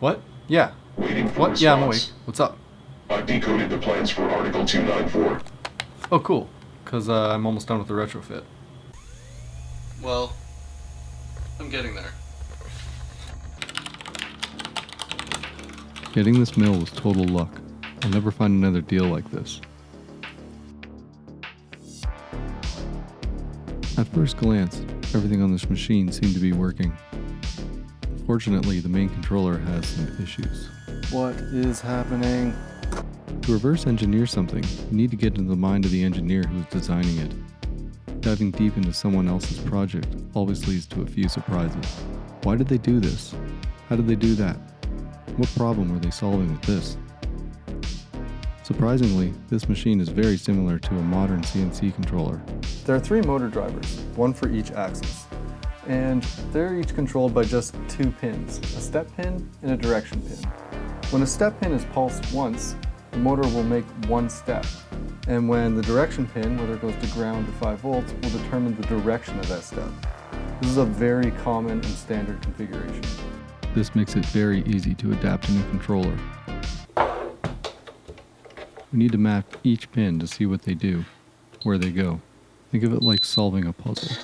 response. What? Yeah. Waiting for What? response. Yeah, I'm awake. What's up? I've decoded the plans for Article 294. Oh, cool. Because uh, I'm almost done with the retrofit. Well, I'm getting there. Getting this mill was total luck. I'll never find another deal like this. At first glance, everything on this machine seemed to be working. Fortunately, the main controller has some issues. What is happening? To reverse engineer something, you need to get into the mind of the engineer who is designing it. Diving deep into someone else's project always leads to a few surprises. Why did they do this? How did they do that? What problem were they solving with this? Surprisingly, this machine is very similar to a modern CNC controller. There are three motor drivers, one for each axis. And they're each controlled by just two pins, a step pin and a direction pin. When a step pin is pulsed once, the motor will make one step. And when the direction pin, whether it goes to ground or 5 volts, will determine the direction of that step. This is a very common and standard configuration. This makes it very easy to adapt a new controller. We need to map each pin to see what they do, where they go. Think of it like solving a puzzle.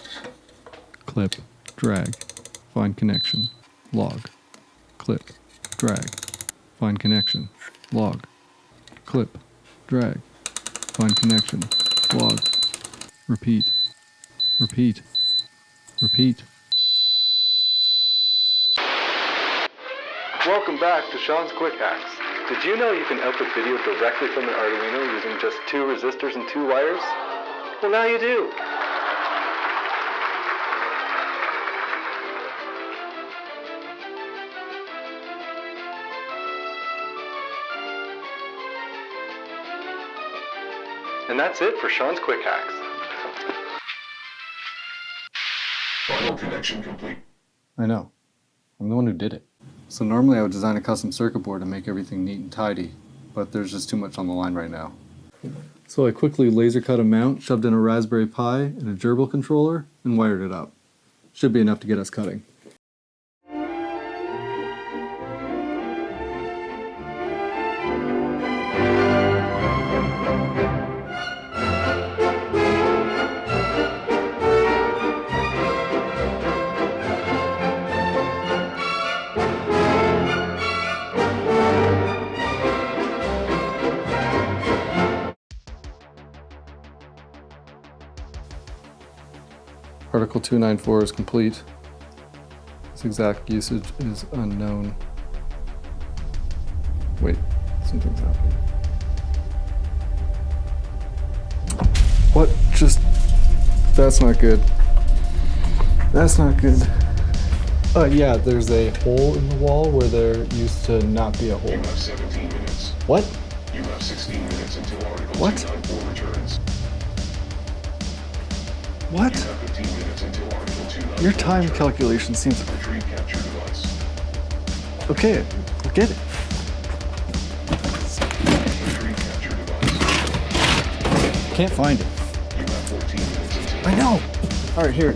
Clip, drag, find connection, log. Clip, drag, find connection, log. Clip, drag, find connection, log. Repeat, repeat, repeat. Welcome back to Sean's Quick Hacks. Did you know you can output video directly from an Arduino using just two resistors and two wires? Well, now you do. And that's it for Sean's Quick Hacks. Final connection complete. I know. I'm the one who did it. So normally I would design a custom circuit board to make everything neat and tidy, but there's just too much on the line right now. So I quickly laser cut a mount, shoved in a Raspberry Pi and a GRBL controller, and wired it up. Should be enough to get us cutting. Article 294 is complete. Its exact usage is unknown. Wait, something's happening. What? Just. That's not good. That's not good. Uh, yeah, there's a hole in the wall where there used to not be a You hole. have 17 minutes. What? You have 16 minutes until Article What? 294 returns. What? Your time calculation seems. Okay, I get it. Can't find it. You have 14 minutes until I know! Alright, here.